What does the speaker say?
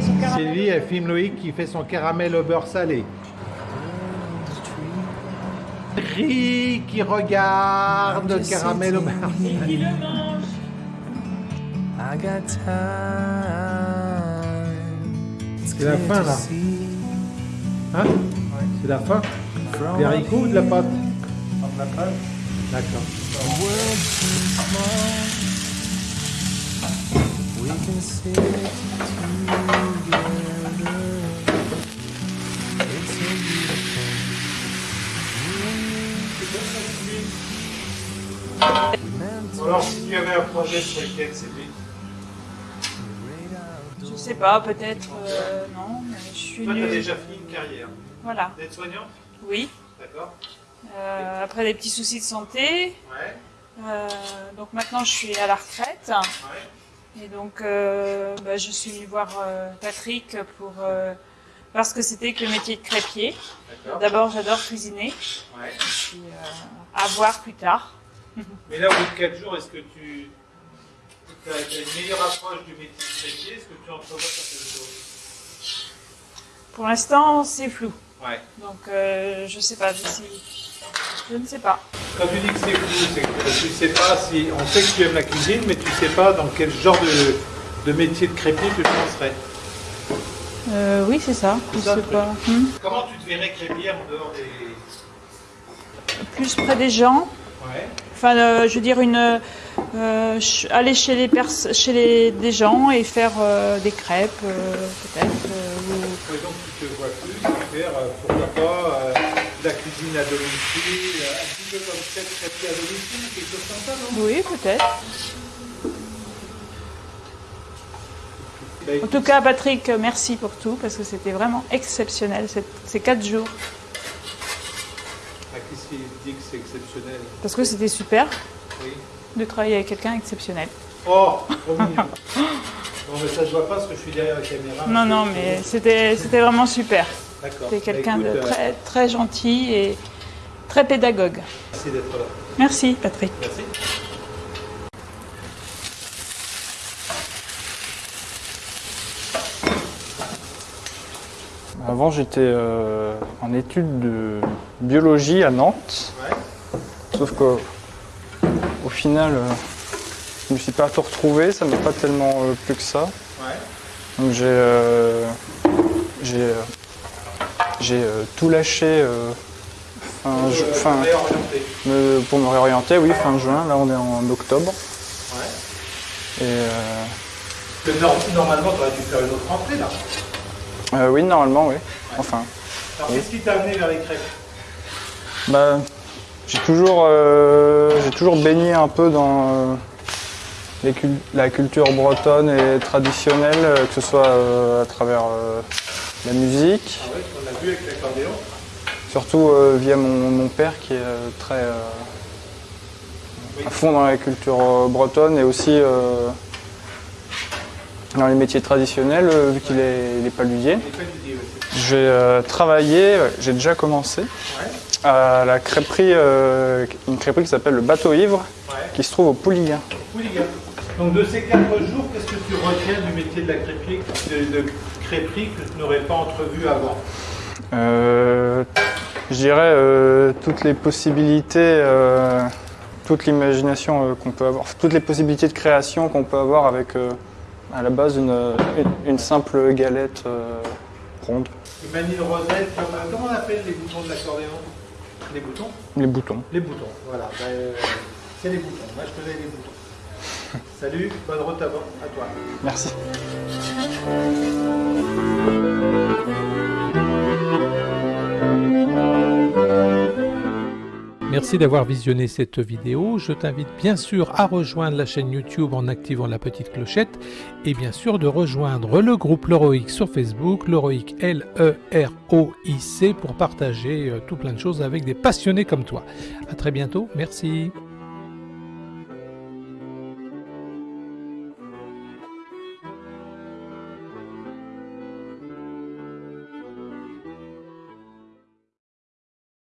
Sylvie, elle filme Loïc qui fait son caramel au beurre salé. Rick qui regarde le caramel au beurre salé. I got time. C'est la fin là. Hein? C'est la fin? Des haricots ou de la pâte? De la pâte. D'accord. We can sit together. Alors si tu avais un projet sur lequel c'était Je sais pas, peut-être, euh, non, mais je suis Toi, tu as déjà fini une carrière. Voilà, D'être soignant oui. D'accord Euh, après des petits soucis de santé, Ouais. euh, donc maintenant je suis à la retraite. Ouais. Et donc euh, bah, je suis venue voir euh, Patrick pour euh, voir ce que c'était que le métier de crêpier. D'abord j'adore cuisiner, Ouais. puis euh, à voir plus tard. Mais là, au bout de 4 jours, est-ce que tu as une meilleure approche du métier de crêpier Est-ce que tu entrevois certaines choses Pour l'instant c'est flou, Ouais. donc euh, je sais pas, je, sais- je ne sais pas. Quand tu dis que c'est flou, c'est que tu sais pas si. On sait que tu aimes la cuisine, mais tu sais pas dans quel genre de, de métier de crêpier tu te lancerais. Euh, oui c'est ça, je sais pas. Hmm. Comment tu te verrais crêpier en dehors des. Plus près des gens, Ouais. Enfin, euh, je veux dire, une, euh, aller chez les, pers- chez les des gens et faire euh, des crêpes, peut-être. ou- Ouais, donc tu te vois plus faire, pourquoi pas, la cuisine à domicile, euh, un petit peu comme chef crêpier à domicile, quelque chose comme ça, non? Oui, peut-être. Bah, En tout cas, Patrick, merci pour tout, parce que c'était vraiment exceptionnel ces- quatre jours. ah, Qu'est-ce qui dit que c'est exceptionnel? Parce que c'était super Oui. de travailler avec quelqu'un exceptionnel. Oh, trop mignon. Non, mais ça se voit pas parce que je suis derrière la caméra. Non, non, mais c'était vraiment super. C'était quelqu'un Bah, de écoute, euh, très, très gentil et très pédagogue. Merci d'être là. Merci, Patrick. Merci. Avant, j'étais euh, en études de biologie à Nantes. Ouais. Sauf que, au final, euh, je me suis pas tout retrouvé. Ça m'a pas tellement euh, plu que ça. Ouais. Donc j'ai euh, j'ai euh, tout lâché euh, fin, Euh, fin- pour me réorienter. Oui, fin juin. Là, on est en octobre. Ouais. Et que normalement, tu aurais dû faire une autre rentrée là. oui, normalement, oui. Enfin. Alors, Oui. qu'est-ce qui t'a amené vers les crêpes? Bah, j'ai toujours, euh, j'ai toujours baigné un peu dans euh, les cul- la culture bretonne et traditionnelle, que ce soit euh, à travers la musique, Ah ouais, on l'a vu avec l'accordéon. surtout euh, via mon, mon père qui est euh, très euh, à fond dans la culture bretonne et aussi dans les métiers traditionnels, vu qu'il est, paludier. J'ai travaillé, j'ai déjà commencé, à la crêperie, une crêperie qui s'appelle le Bateau Ivre, qui se trouve au Pouliguen. Donc, de ces quatre jours, qu'est-ce que tu retiens du métier de la crêperie, de, de crêperie que tu n'aurais pas entrevu avant Euh, je dirais euh, toutes les possibilités, euh, toute l'imagination qu'on peut avoir, toutes les possibilités de création qu'on peut avoir avec à la base une, une- une simple galette ronde, une rosette, comme, comment on appelle les boutons de l'accordéon? Les boutons? Les boutons. Les boutons, voilà. Ben, c'est les boutons. Moi, je connais les boutons. Salut, bonne route à, à toi. Merci. Merci d'avoir visionné cette vidéo. Je t'invite bien sûr à rejoindre la chaîne YouTube en activant la petite clochette et bien sûr de rejoindre le groupe Leroic sur Facebook, Leroic L-E-R-O-I-C pour partager euh, tout plein de choses avec des passionnés comme toi. À très bientôt. Merci.